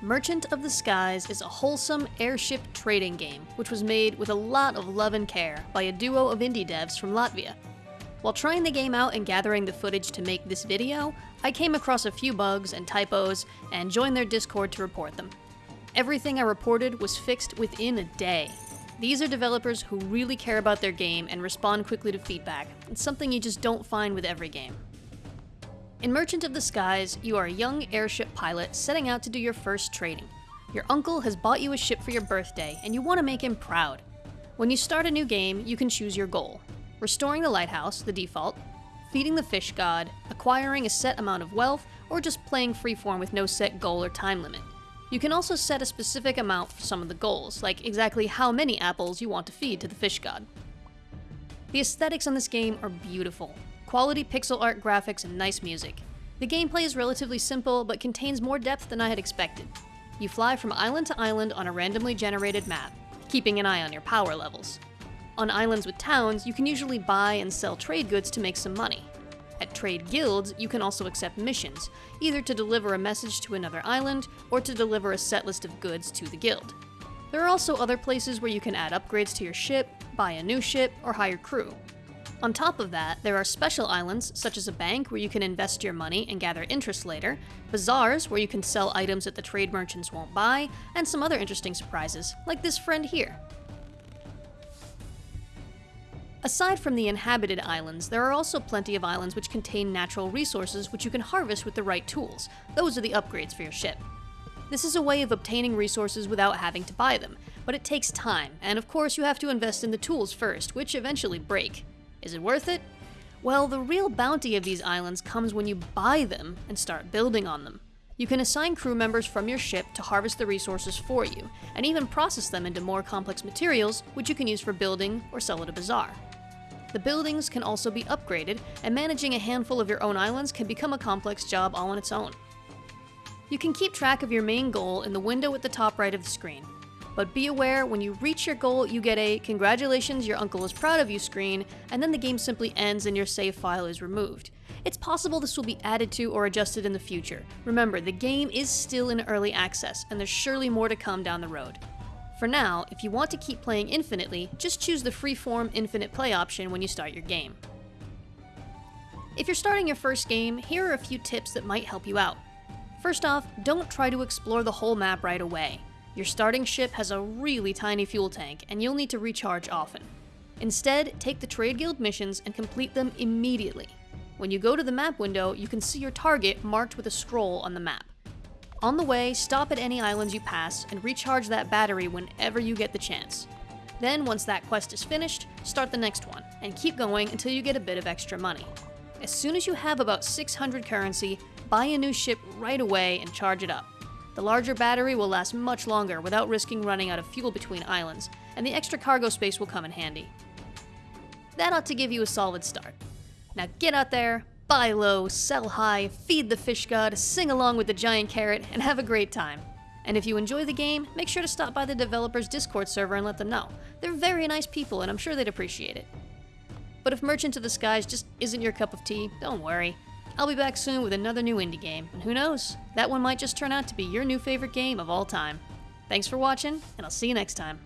Merchant of the Skies is a wholesome airship trading game, which was made with a lot of love and care by a duo of indie devs from Latvia. While trying the game out and gathering the footage to make this video, I came across a few bugs and typos and joined their Discord to report them. Everything I reported was fixed within a day. These are developers who really care about their game and respond quickly to feedback. It's something you just don't find with every game. In Merchant of the Skies, you are a young airship pilot setting out to do your first trading. Your uncle has bought you a ship for your birthday, and you want to make him proud. When you start a new game, you can choose your goal. Restoring the lighthouse, the default, feeding the fish god, acquiring a set amount of wealth, or just playing freeform with no set goal or time limit. You can also set a specific amount for some of the goals, like exactly how many apples you want to feed to the fish god. The aesthetics on this game are beautiful quality pixel art graphics, and nice music. The gameplay is relatively simple, but contains more depth than I had expected. You fly from island to island on a randomly generated map, keeping an eye on your power levels. On islands with towns, you can usually buy and sell trade goods to make some money. At trade guilds, you can also accept missions, either to deliver a message to another island, or to deliver a set list of goods to the guild. There are also other places where you can add upgrades to your ship, buy a new ship, or hire crew. On top of that, there are special islands, such as a bank where you can invest your money and gather interest later, bazaars where you can sell items that the trade merchants won't buy, and some other interesting surprises, like this friend here. Aside from the inhabited islands, there are also plenty of islands which contain natural resources which you can harvest with the right tools. Those are the upgrades for your ship. This is a way of obtaining resources without having to buy them, but it takes time, and of course you have to invest in the tools first, which eventually break. Is it worth it? Well, the real bounty of these islands comes when you buy them and start building on them. You can assign crew members from your ship to harvest the resources for you, and even process them into more complex materials, which you can use for building or sell at a bazaar. The buildings can also be upgraded, and managing a handful of your own islands can become a complex job all on its own. You can keep track of your main goal in the window at the top right of the screen, but be aware, when you reach your goal, you get a congratulations, your uncle is proud of you screen, and then the game simply ends and your save file is removed. It's possible this will be added to or adjusted in the future. Remember, the game is still in early access, and there's surely more to come down the road. For now, if you want to keep playing infinitely, just choose the freeform infinite play option when you start your game. If you're starting your first game, here are a few tips that might help you out. First off, don't try to explore the whole map right away. Your starting ship has a really tiny fuel tank, and you'll need to recharge often. Instead, take the Trade Guild missions and complete them immediately. When you go to the map window, you can see your target marked with a scroll on the map. On the way, stop at any islands you pass and recharge that battery whenever you get the chance. Then, once that quest is finished, start the next one, and keep going until you get a bit of extra money. As soon as you have about 600 currency, buy a new ship right away and charge it up. The larger battery will last much longer without risking running out of fuel between islands, and the extra cargo space will come in handy. That ought to give you a solid start. Now get out there, buy low, sell high, feed the fish god, sing along with the giant carrot, and have a great time. And if you enjoy the game, make sure to stop by the developer's Discord server and let them know. They're very nice people, and I'm sure they'd appreciate it. But if Merchant of the Skies just isn't your cup of tea, don't worry. I'll be back soon with another new indie game, and who knows, that one might just turn out to be your new favorite game of all time. Thanks for watching, and I'll see you next time.